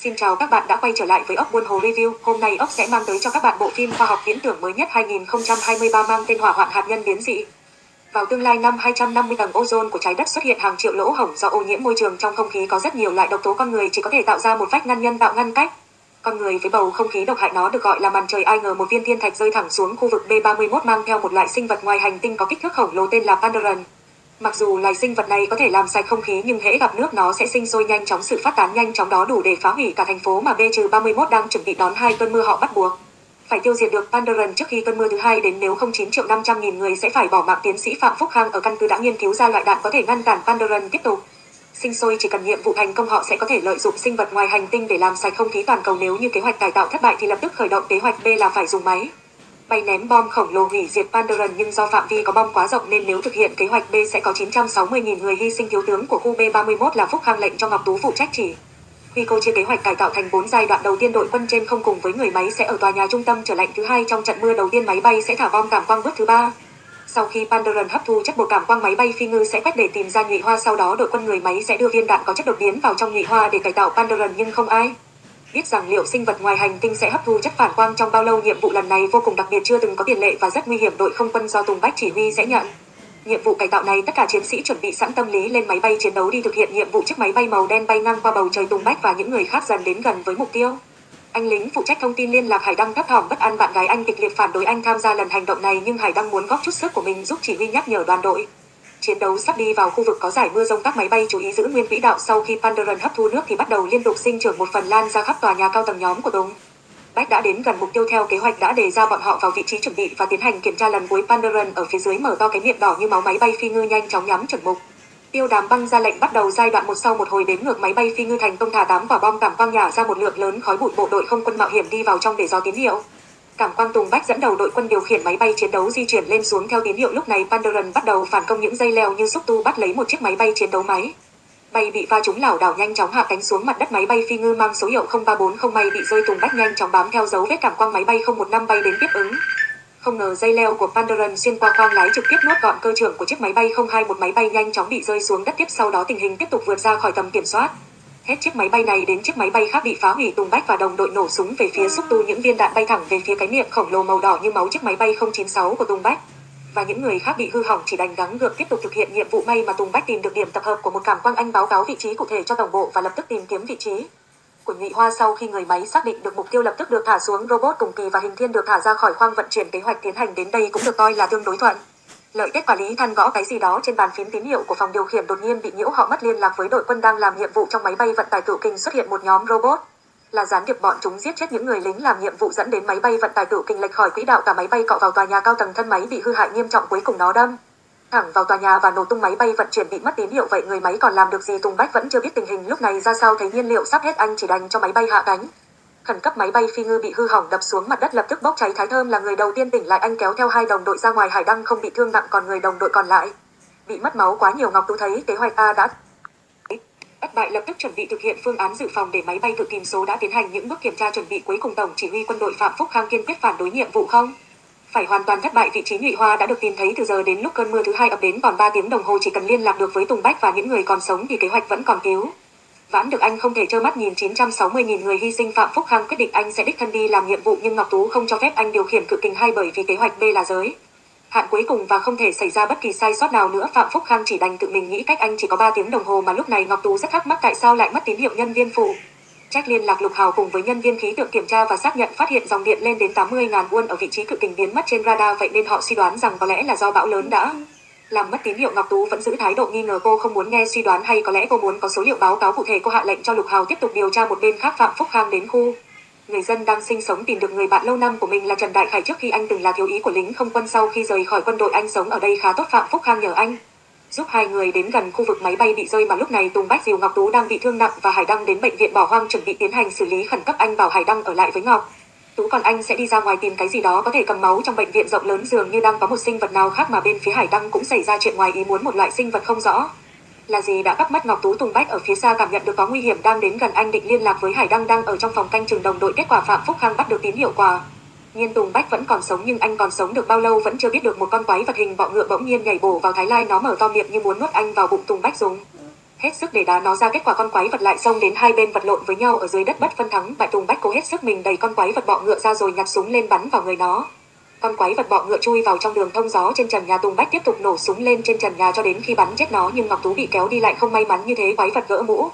Xin chào các bạn đã quay trở lại với ốc buôn hồ review. Hôm nay ốc sẽ mang tới cho các bạn bộ phim khoa học viễn tưởng mới nhất 2023 mang tên Hỏa hoạn hạt nhân biến dị. Vào tương lai năm 250 tầng ozone của trái đất xuất hiện hàng triệu lỗ hổng do ô nhiễm môi trường trong không khí có rất nhiều loại độc tố con người chỉ có thể tạo ra một vách ngăn nhân tạo ngăn cách. Con người với bầu không khí độc hại nó được gọi là màn trời ai ngờ một viên thiên thạch rơi thẳng xuống khu vực B31 mang theo một loại sinh vật ngoài hành tinh có kích thước khổng lồ tên là Pandoran. Mặc dù loài sinh vật này có thể làm sạch không khí, nhưng hễ gặp nước nó sẽ sinh sôi nhanh chóng, sự phát tán nhanh chóng đó đủ để phá hủy cả thành phố mà B-31 đang chuẩn bị đón hai cơn mưa họ bắt buộc. Phải tiêu diệt được Pandaran trước khi cơn mưa thứ hai đến, nếu không 9 triệu 500 nghìn người sẽ phải bỏ mạng tiến sĩ Phạm Phúc Khang ở căn cứ đã nghiên cứu ra loại đạn có thể ngăn cản Pandaran tiếp tục. Sinh sôi chỉ cần nhiệm vụ thành công, họ sẽ có thể lợi dụng sinh vật ngoài hành tinh để làm sạch không khí toàn cầu nếu như kế hoạch cải tạo thất bại thì lập tức khởi động kế hoạch B là phải dùng máy bay ném bom khổng lồ hủy diệt Pandoran nhưng do phạm vi có bom quá rộng nên nếu thực hiện kế hoạch B sẽ có 960.000 người hy sinh thiếu tướng của khu B31 là Phúc Khang lệnh cho Ngọc Tú phụ trách chỉ. Huy cô chia kế hoạch cải tạo thành 4 giai đoạn, đầu tiên đội quân trên không cùng với người máy sẽ ở tòa nhà trung tâm trở lạnh thứ hai trong trận mưa, đầu tiên máy bay sẽ thả bom cảm quang bước thứ ba. Sau khi Pandoran hấp thu chất bột cảm quang, máy bay phi ngư sẽ quét để tìm ra nhụy hoa sau đó, đội quân người máy sẽ đưa viên đạn có chất đột biến vào trong nhụy hoa để cải tạo Pandoran nhưng không ai biết rằng liệu sinh vật ngoài hành tinh sẽ hấp thu chất phản quang trong bao lâu, nhiệm vụ lần này vô cùng đặc biệt, chưa từng có tiền lệ và rất nguy hiểm đội không quân do Tùng Bách chỉ huy sẽ nhận. Nhiệm vụ cải tạo này, tất cả chiến sĩ chuẩn bị sẵn tâm lý lên máy bay chiến đấu đi thực hiện nhiệm vụ chiếc máy bay màu đen bay ngang qua bầu trời Tùng Bách và những người khác dần đến gần với mục tiêu. Anh lính phụ trách thông tin liên lạc Hải Đăng thấp thỏm, bất an bạn gái anh kịch liệt phản đối anh tham gia lần hành động này, nhưng Hải Đăng muốn góp chút sức của mình giúp chỉ huy nhắc nhở đoàn đội. Chiến đấu sắp đi vào khu vực có giải mưa rông các máy bay chú ý giữ nguyên quỹ đạo sau khi Pandaran hấp thu nước thì bắt đầu liên tục sinh trưởng một phần lan ra khắp tòa nhà cao tầng nhóm của Tùng. Bách đã đến gần mục tiêu theo kế hoạch đã đề ra bọn họ vào vị trí chuẩn bị và tiến hành kiểm tra lần cuối Pandaran ở phía dưới mở to cái miệng đỏ như máu máy bay phi ngư nhanh chóng nhắm chuẩn mục. Tiêu đàm băng ra lệnh bắt đầu giai đoạn một sau một hồi đến ngược máy bay phi ngư thành công thả tám quả bom cảm quang nhả ra một lượng lớn khói bụi bộ đội không quân mạo hiểm đi vào trong để do tín hiệu. Cảm Quang Tùng Bách dẫn đầu đội quân điều khiển máy bay chiến đấu di chuyển lên xuống theo tín hiệu lúc này Pandoran bắt đầu phản công những dây leo như xúc tu bắt lấy một chiếc máy bay chiến đấu máy. Bay bị va trúng lảo đảo nhanh chóng hạ cánh xuống mặt đất máy bay phi ngư mang số hiệu 0340 bay bị rơi Tùng Bách nhanh chóng bám theo dấu vết cảm quang máy bay 015 bay đến tiếp ứng. Không ngờ dây leo của Pandoran xuyên qua khoang lái trực tiếp nuốt gọn cơ trưởng của chiếc máy bay 021 máy bay nhanh chóng bị rơi xuống đất tiếp sau đó tình hình tiếp tục vượt ra khỏi tầm kiểm soát. Hết chiếc máy bay này đến chiếc máy bay khác bị phá hủy, Tùng Bách và đồng đội nổ súng về phía xúc tu. Những viên đạn bay thẳng về phía cái miệng khổng lồ màu đỏ như máu chiếc máy bay 096 của Tùng Bách. Và những người khác bị hư hỏng chỉ đành gắng gượng tiếp tục thực hiện nhiệm vụ may mà Tùng Bách tìm được điểm tập hợp của một cảm quang anh báo cáo vị trí cụ thể cho tổng bộ và lập tức tìm kiếm vị trí của nhụy hoa sau khi người máy xác định được mục tiêu lập tức được thả xuống. Robot cùng kỳ và hình thiên được thả ra khỏi khoang vận chuyển kế hoạch tiến hành đến đây cũng được coi là tương đối thuận lợi kết quản lý than gõ cái gì đó trên bàn phím tín hiệu của phòng điều khiển đột nhiên bị nhiễu, họ mất liên lạc với đội quân đang làm nhiệm vụ trong máy bay vận tải cựu kinh xuất hiện một nhóm robot. Là gián điệp bọn chúng giết chết những người lính làm nhiệm vụ dẫn đến máy bay vận tải cựu kinh lệch khỏi quỹ đạo, cả máy bay cọ vào tòa nhà cao tầng thân máy bị hư hại nghiêm trọng cuối cùng nó đâm thẳng vào tòa nhà và nổ tung máy bay vận chuyển bị mất tín hiệu. Vậy người máy còn làm được gì? Tùng Bách vẫn chưa biết tình hình lúc này ra sao. Thấy nhiên liệu sắp hết, anh chỉ đành cho máy bay hạ cánh khẩn cấp máy bay phi ngư bị hư hỏng đập xuống mặt đất lập tức bốc cháy. Thái thơm là người đầu tiên tỉnh lại. Anh kéo theo hai đồng đội ra ngoài. Hải đăng không bị thương nặng, còn người đồng đội còn lại bị mất máu quá nhiều. Ngọc tú thấy kế hoạch a đã thất bại, lập tức chuẩn bị thực hiện phương án dự phòng để máy bay tự tìm số đã tiến hành. Những bước kiểm tra chuẩn bị cuối cùng, tổng chỉ huy quân đội phạm phúc khang kiên quyết phản đối nhiệm vụ không? Phải hoàn toàn thất bại. Vị trí nhụy hoa đã được tìm thấy từ giờ đến lúc cơn mưa thứ hai ập đến. Còn 3 tiếng đồng hồ chỉ cần liên lạc được với tùng bách và những người còn sống thì kế hoạch vẫn còn cứu Vãn được anh không thể trơ mắt nhìn 960.000 người hy sinh Phạm Phúc Khang quyết định anh sẽ đích thân đi làm nhiệm vụ nhưng Ngọc Tú không cho phép anh điều khiển cự kình hai bởi vì kế hoạch B là giới. Hạn cuối cùng và không thể xảy ra bất kỳ sai sót nào nữa, Phạm Phúc Khang chỉ đành tự mình nghĩ cách anh chỉ có 3 tiếng đồng hồ mà lúc này Ngọc Tú rất thắc mắc tại sao lại mất tín hiệu nhân viên phụ. Trách liên lạc Lục Hào cùng với nhân viên khí tượng kiểm tra và xác nhận phát hiện dòng điện lên đến 80.000 won ở vị trí cự kình biến mất trên radar, vậy nên họ suy đoán rằng có lẽ là do bão lớn đã làm mất tín hiệu Ngọc Tú vẫn giữ thái độ nghi ngờ cô không muốn nghe suy đoán hay có lẽ cô muốn có số liệu báo cáo cụ thể cô hạ lệnh cho Lục Hào tiếp tục điều tra một bên khác Phạm Phúc Khang đến khu. Người dân đang sinh sống tìm được người bạn lâu năm của mình là Trần Đại Khải trước khi anh từng là thiếu ý của lính không quân sau khi rời khỏi quân đội anh sống ở đây khá tốt, Phạm Phúc Khang nhờ anh. Giúp hai người đến gần khu vực máy bay bị rơi mà lúc này Tùng Bách Diều Ngọc Tú đang bị thương nặng và Hải Đăng đến bệnh viện bỏ hoang chuẩn bị tiến hành xử lý khẩn cấp anh bảo Hải Đăng ở lại với Ngọc. Tú còn anh sẽ đi ra ngoài tìm cái gì đó có thể cầm máu trong bệnh viện rộng lớn dường như đang có một sinh vật nào khác mà bên phía Hải Đăng cũng xảy ra chuyện ngoài ý muốn một loại sinh vật không rõ. Là gì đã bắt mắt Ngọc Tú Tùng Bách ở phía xa cảm nhận được có nguy hiểm đang đến gần anh định liên lạc với Hải Đăng đang ở trong phòng canh trường đồng đội kết quả Phạm Phúc Khang bắt được tín hiệu quà. Nhiên Tùng Bách vẫn còn sống nhưng anh còn sống được bao lâu vẫn chưa biết được một con quái vật hình bọ ngựa bỗng nhiên nhảy bổ vào Thái Lai nó mở to miệng như muốn nuốt anh vào bụng Tùng Bách dùng hết sức để đá nó ra kết quả con quái vật lại xông đến hai bên vật lộn với nhau ở dưới đất bất phân thắng, bại Tùng Bách cố hết sức mình đẩy con quái vật bọ ngựa ra rồi nhặt súng lên bắn vào người nó. Con quái vật bọ ngựa chui vào trong đường thông gió trên trần nhà Tùng Bách tiếp tục nổ súng lên trên trần nhà cho đến khi bắn chết nó, nhưng Ngọc Tú bị kéo đi lại không may mắn như thế, quái vật gỡ mũ.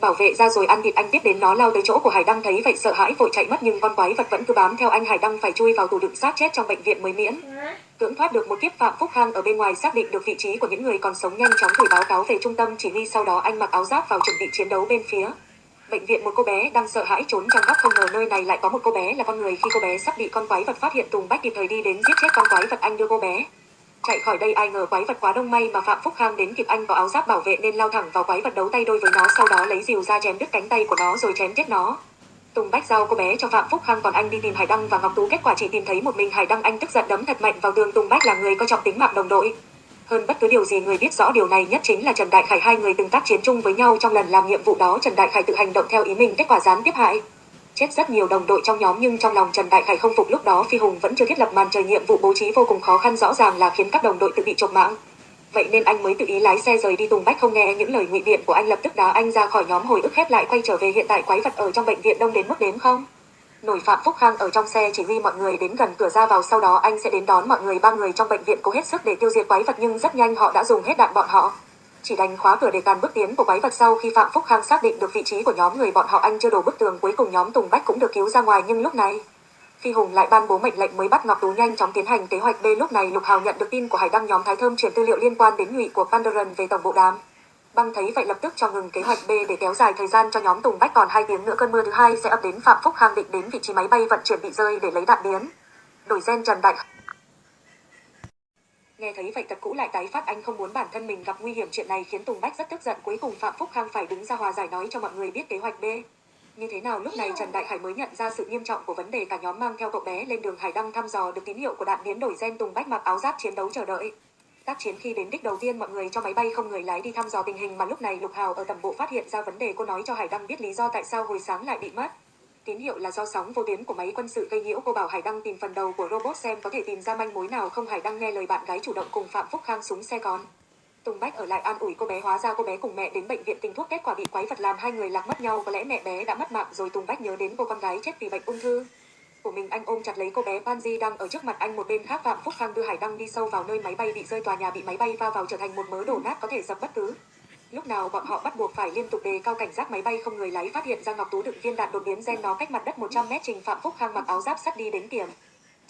Bảo vệ ra rồi ăn thịt anh tiếp đến nó lao tới chỗ của Hải Đăng thấy vậy sợ hãi vội chạy mất, nhưng con quái vật vẫn cứ bám theo anh Hải Đăng phải chui vào tủ đựng xác chết trong bệnh viện mới miễn. Cưỡng thoát được một kiếp Phạm Phúc Khang ở bên ngoài xác định được vị trí của những người còn sống nhanh chóng gửi báo cáo về trung tâm chỉ huy, sau đó anh mặc áo giáp vào chuẩn bị chiến đấu bên phía. Bệnh viện một cô bé đang sợ hãi trốn trong góc không ngờ nơi này lại có một cô bé là con người khi cô bé sắp bị con quái vật phát hiện, Tùng Bách kịp thời đi đến giết chết con quái vật anh đưa cô bé. Chạy khỏi đây, ai ngờ quái vật quá đông may mà Phạm Phúc Khang đến kịp anh có áo giáp bảo vệ nên lao thẳng vào quái vật đấu tay đôi với nó, sau đó lấy rìu ra chém đứt cánh tay của nó rồi chém chết nó. Tùng Bách giao cô bé cho Phạm Phúc Khang còn anh đi tìm Hải Đăng và Ngọc Tú. Kết quả chỉ tìm thấy một mình Hải Đăng. Anh tức giận đấm thật mạnh vào tường Tùng Bách là người có trọng tính mạng đồng đội. Hơn bất cứ điều gì, người biết rõ điều này nhất chính là Trần Đại Khải. Hai người từng tác chiến chung với nhau trong lần làm nhiệm vụ đó. Trần Đại Khải tự hành động theo ý mình, kết quả gián tiếp hại. Chết rất nhiều đồng đội trong nhóm, nhưng trong lòng Trần Đại Khải không phục. Lúc đó Phi Hùng vẫn chưa thiết lập màn trời nhiệm vụ. Bố trí vô cùng khó khăn, rõ ràng là khiến các đồng đội tự bị chộp mạng. Vậy nên anh mới tự ý lái xe rời đi Tùng Bách không nghe những lời ngụy biện của anh lập tức đá anh ra khỏi nhóm hồi ức khép lại quay trở về hiện tại quái vật ở trong bệnh viện đông đến mức đến không? Nổi Phạm Phúc Khang ở trong xe chỉ huy mọi người đến gần cửa ra vào, sau đó anh sẽ đến đón mọi người ba người trong bệnh viện cố hết sức để tiêu diệt quái vật nhưng rất nhanh họ đã dùng hết đạn bọn họ. Chỉ đánh khóa cửa để cản bước tiến của quái vật sau khi Phạm Phúc Khang xác định được vị trí của nhóm người bọn họ anh chưa đổ bức tường cuối cùng nhóm Tùng Bách cũng được cứu ra ngoài nhưng lúc này Phi Hùng lại ban bố mệnh lệnh mới bắt Ngọc Tú nhanh chóng tiến hành kế hoạch B, lúc này Lục Hào nhận được tin của Hải Đăng nhóm Thái Thơm chuyển tư liệu liên quan đến nhụy của Pandaran về tổng bộ đám. Băng thấy vậy lập tức cho ngừng kế hoạch B để kéo dài thời gian cho nhóm Tùng Bách còn hai tiếng nữa cơn mưa thứ hai sẽ ập đến Phạm Phúc Khang định đến vị trí máy bay vận chuyển bị rơi để lấy đạn biến. Đổi gen Trần Đại Nghe thấy vậy tật cũ lại tái phát, anh không muốn bản thân mình gặp nguy hiểm chuyện này khiến Tùng Bách rất tức giận cuối cùng Phạm Phúc Khang phải đứng ra hòa giải nói cho mọi người biết kế hoạch B. Như thế nào lúc này Trần Đại Hải mới nhận ra sự nghiêm trọng của vấn đề cả nhóm mang theo cậu bé lên đường Hải Đăng thăm dò được tín hiệu của đạn biến đổi gen Tùng Bách mặc áo giáp chiến đấu chờ đợi. Tác chiến khi đến đích đầu tiên mọi người cho máy bay không người lái đi thăm dò tình hình mà lúc này Lục Hào ở tầm bộ phát hiện ra vấn đề cô nói cho Hải Đăng biết lý do tại sao hồi sáng lại bị mất. Tín hiệu là do sóng vô tuyến của máy quân sự gây nhiễu, cô bảo Hải Đăng tìm phần đầu của robot xem có thể tìm ra manh mối nào không Hải Đăng nghe lời bạn gái chủ động cùng Phạm Phúc Khang súng xe con. Tùng Bách ở lại an ủi cô bé hóa ra cô bé cùng mẹ đến bệnh viện tình thuốc kết quả bị quái vật làm hai người lạc mất nhau. Có lẽ mẹ bé đã mất mạng rồi Tùng Bách nhớ đến cô con gái chết vì bệnh ung thư. Của mình anh ôm chặt lấy cô bé Panji đang ở trước mặt anh một bên khác Phạm Phúc Khang đưa Hải Đăng đi sâu vào nơi máy bay bị rơi tòa nhà bị máy bay va vào trở thành một mớ đổ nát có thể dập bất cứ. Lúc nào bọn họ bắt buộc phải liên tục đề cao cảnh giác máy bay không người lái phát hiện ra Ngọc Tú đựng viên đạn đột biến gen nó cách mặt đất 100 mét, trình Phạm Phúc Khang mặc áo giáp sắt đi đến kiểm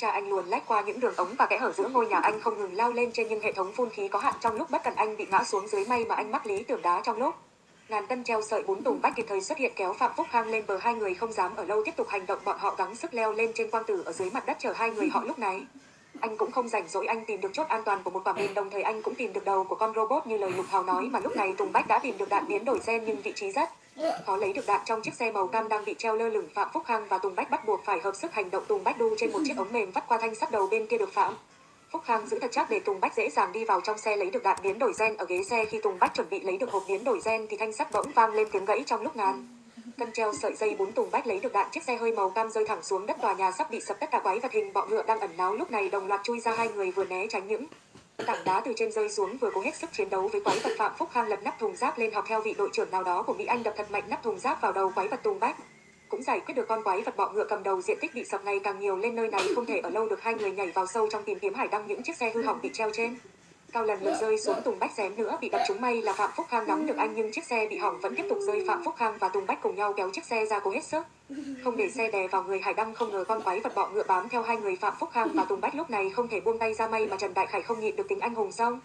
Cha anh luồn lách qua những đường ống và kẽ hở giữa ngôi nhà anh không ngừng lao lên trên nhưng hệ thống phun khí có hạn trong lúc bất cần anh bị ngã xuống dưới may mà anh mắc lý tưởng đá trong lúc ngàn cân treo sợi bốn tùng bách kịp thời xuất hiện kéo phạm phúc khang lên bờ, hai người không dám ở lâu tiếp tục hành động, bọn họ gắng sức leo lên trên quang tử ở dưới mặt đất chờ hai người họ lúc này. Anh cũng không rảnh rỗi, anh tìm được chốt an toàn của một quả mìn, đồng thời anh cũng tìm được đầu của con robot như lời lục hào nói mà lúc này tùng bách đã tìm được đạn biến đổi gen nhưng vị trí rất khó lấy được đạn trong chiếc xe màu cam đang bị treo lơ lửng phạm phúc khang và tùng bách bắt buộc phải hợp sức hành động tùng bách đu trên một chiếc ống mềm vắt qua thanh sắt đầu bên kia được phạm Phúc Khang giữ thật chắc để Tùng Bách dễ dàng đi vào trong xe lấy được đạn biến đổi gen ở ghế xe khi Tùng Bách chuẩn bị lấy được hộp biến đổi gen thì thanh sắt bỗng vang lên tiếng gãy trong lúc ngàn. Cân treo sợi dây bốn Tùng Bách lấy được đạn, chiếc xe hơi màu cam rơi thẳng xuống đất, tòa nhà sắp bị sập, tất cả quái vật hình bọ ngựa đang ẩn náu lúc này đồng loạt chui ra hai người vừa né tránh những tảng đá từ trên rơi xuống vừa cố hết sức chiến đấu với quái vật Phạm Phúc Khang lật nắp thùng giáp lên học theo vị đội trưởng nào đó của Mỹ Anh đập thật mạnh nắp thùng giáp vào đầu quái vật Tùng Bách. Cũng giải quyết được con quái vật bọ ngựa cầm đầu, diện tích bị sập ngày càng nhiều lên nơi này không thể ở lâu được. Hai người nhảy vào sâu trong tìm kiếm hải đăng những chiếc xe hư hỏng bị treo trên cao lần lượt rơi xuống tùng bách xém nữa, bị đập trúng may là phạm phúc khang nắm được anh, nhưng chiếc xe bị hỏng vẫn tiếp tục rơi phạm phúc khang và tùng bách cùng nhau kéo chiếc xe ra cố hết sức. Không để xe đè vào người hải đăng, không ngờ con quái vật bọ ngựa bám theo hai người phạm phúc khang và tùng bách lúc này không thể buông tay ra may mà trần đại khải không nhịn được tính anh hùng xong.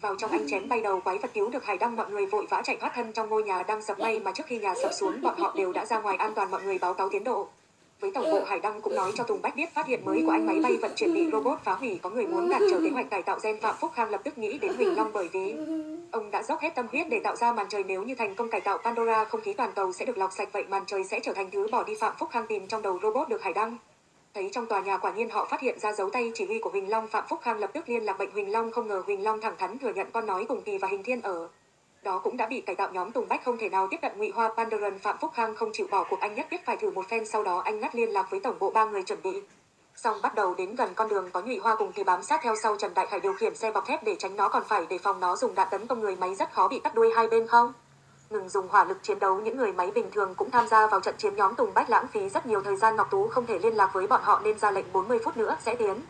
Vào trong anh chém bay đầu, quái vật cứu được hải đăng, mọi người vội vã chạy thoát thân trong ngôi nhà đang sập may mà trước khi nhà sập xuống, bọn họ đều đã ra ngoài an toàn, mọi người báo cáo tiến độ với tổng bộ hải đăng cũng nói cho tùng bách biết phát hiện mới của anh máy bay vận chuyển bị robot phá hủy có người muốn cản trở kế hoạch cải tạo gen phạm phúc khang lập tức nghĩ đến huỳnh long bởi vì ông đã dốc hết tâm huyết để tạo ra màn trời nếu như thành công cải tạo pandora không khí toàn cầu sẽ được lọc sạch vậy màn trời sẽ trở thành thứ bỏ đi phạm phúc khang tìm trong đầu robot được hải đăng. Thấy trong tòa nhà quả nhiên họ phát hiện ra dấu tay chỉ huy của Huỳnh Long, Phạm Phúc Khang lập tức liên lạc bệnh Huỳnh Long, không ngờ Huỳnh Long thẳng thắn thừa nhận con nói cùng kỳ và Hình Thiên ở đó cũng đã bị cải tạo nhóm Tùng Bách không thể nào tiếp cận Ngụy Hoa Pandaran Phạm Phúc Khang không chịu bỏ cuộc. Anh nhất thiết phải thử một phen, sau đó anh ngắt liên lạc với tổng bộ ba người chuẩn bị. Xong bắt đầu đến gần con đường có nhụy hoa cùng thì bám sát theo sau Trần Đại Khải điều khiển xe bọc thép để tránh nó còn phải đề phòng nó dùng đạn tấn công người máy rất khó bị cắt đuôi hai bên không? Ngừng dùng hỏa lực chiến đấu, những người máy bình thường cũng tham gia vào trận chiến nhóm Tùng Bách lãng phí rất nhiều thời gian, Ngọc Tú không thể liên lạc với bọn họ nên ra lệnh 40 phút nữa, sẽ tiến.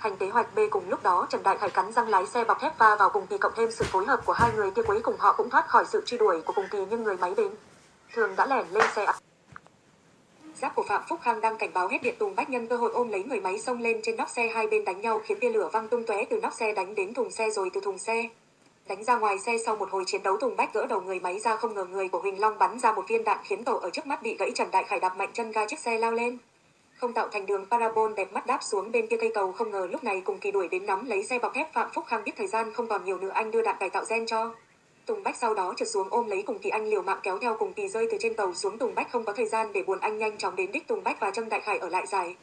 Hành kế hoạch B cùng lúc đó, Trần Đại Khải cắn răng lái xe bọc thép va vào cùng kỳ cộng thêm sự phối hợp của hai người kia cuối cùng họ cũng thoát khỏi sự truy đuổi của cùng kỳ nhưng người máy đến. Thường đã lẻn lên xe. Giáp của Phạm Phúc Khang đang cảnh báo hết điện Tùng Bách nhân cơ hội ôm lấy người máy xông lên trên nóc xe, hai bên đánh nhau khiến tia lửa văng tung tóe từ nóc xe đánh đến thùng xe rồi từ thùng xe đánh ra ngoài xe sau một hồi chiến đấu Tùng Bách gỡ đầu người máy ra không ngờ người của Huỳnh Long bắn ra một viên đạn khiến tổ ở trước mắt bị gãy. Trần Đại Khải đạp mạnh chân ga chiếc xe lao lên không tạo thành đường parabol đẹp mắt đáp xuống bên kia cây cầu không ngờ lúc này cùng kỳ đuổi đến nắm lấy xe bọc thép Phạm Phúc Khang biết thời gian không còn nhiều nữa anh đưa đạn cải tạo gen cho Tùng Bách sau đó trượt xuống ôm lấy cùng kỳ anh liều mạng kéo theo cùng kỳ rơi từ trên cầu xuống Tùng Bách không có thời gian để buồn anh nhanh chóng đến đích Tùng Bách và Trâm Đại Khải ở lại giải.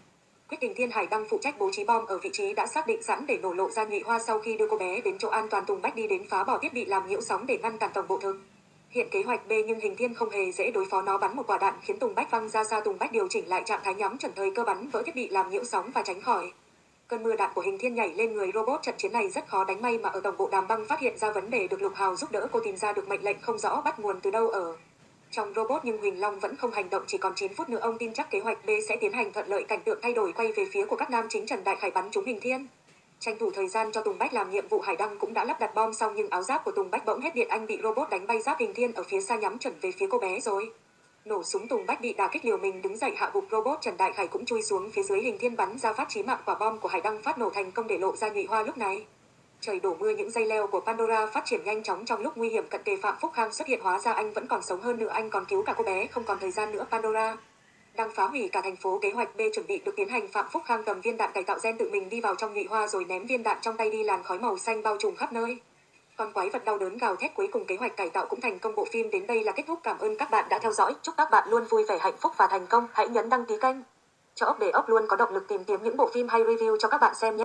Quyết định Thiên Hải đang phụ trách bố trí bom ở vị trí đã xác định sẵn để nổ lộ ra nhị hoa sau khi đưa cô bé đến chỗ an toàn Tùng Bách đi đến phá bỏ thiết bị làm nhiễu sóng để ngăn cản tổng bộ thực. Hiện kế hoạch B nhưng hình thiên không hề dễ đối phó nó bắn một quả đạn khiến Tùng Bách văng ra xa Tùng Bách điều chỉnh lại trạng thái nhắm chuẩn thời cơ bắn, vỡ thiết bị làm nhiễu sóng và tránh khỏi. Cơn mưa đạn của hình thiên nhảy lên người robot trận chiến này rất khó đánh may mà ở tổng bộ đàm băng phát hiện ra vấn đề được Lục Hào giúp đỡ cô tìm ra được mệnh lệnh không rõ bắt nguồn từ đâu ở. Trong robot, nhưng Huỳnh Long vẫn không hành động chỉ còn 9 phút nữa, ông tin chắc kế hoạch B sẽ tiến hành thuận lợi cảnh tượng thay đổi quay về phía của các nam chính Trần Đại Khải bắn trúng hình thiên. Tranh thủ thời gian cho Tùng Bách làm nhiệm vụ, Hải Đăng cũng đã lắp đặt bom xong nhưng áo giáp của Tùng Bách bỗng hết điện, anh bị robot đánh bay giáp hình thiên ở phía xa nhắm chuẩn về phía cô bé rồi. Nổ súng, Tùng Bách bị đả kích liều mình, đứng dậy hạ gục robot, Trần Đại Khải cũng chui xuống phía dưới hình thiên bắn ra phát chí mạng, quả bom của Hải Đăng phát nổ thành công để lộ ra nhụy hoa lúc này. Trời đổ mưa, những dây leo của Pandora phát triển nhanh chóng trong lúc nguy hiểm, cận kề Phạm Phúc Khang xuất hiện hóa ra anh vẫn còn sống hơn nữa, anh còn cứu cả cô bé, không còn thời gian nữa, Pandora. Đang phá hủy cả thành phố, kế hoạch B chuẩn bị được tiến hành Phạm Phúc Khang cầm viên đạn cải tạo gen tự mình đi vào trong nhụy hoa rồi ném viên đạn trong tay đi làn khói màu xanh bao trùm khắp nơi. Con quái vật đau đớn gào thét cuối cùng kế hoạch cải tạo cũng thành công bộ phim đến đây là kết thúc cảm ơn các bạn đã theo dõi. Chúc các bạn luôn vui vẻ, hạnh phúc và thành công. Hãy nhấn đăng ký kênh cho ốc để ốc luôn, có động lực tìm kiếm những bộ phim hay review cho các bạn xem nhé.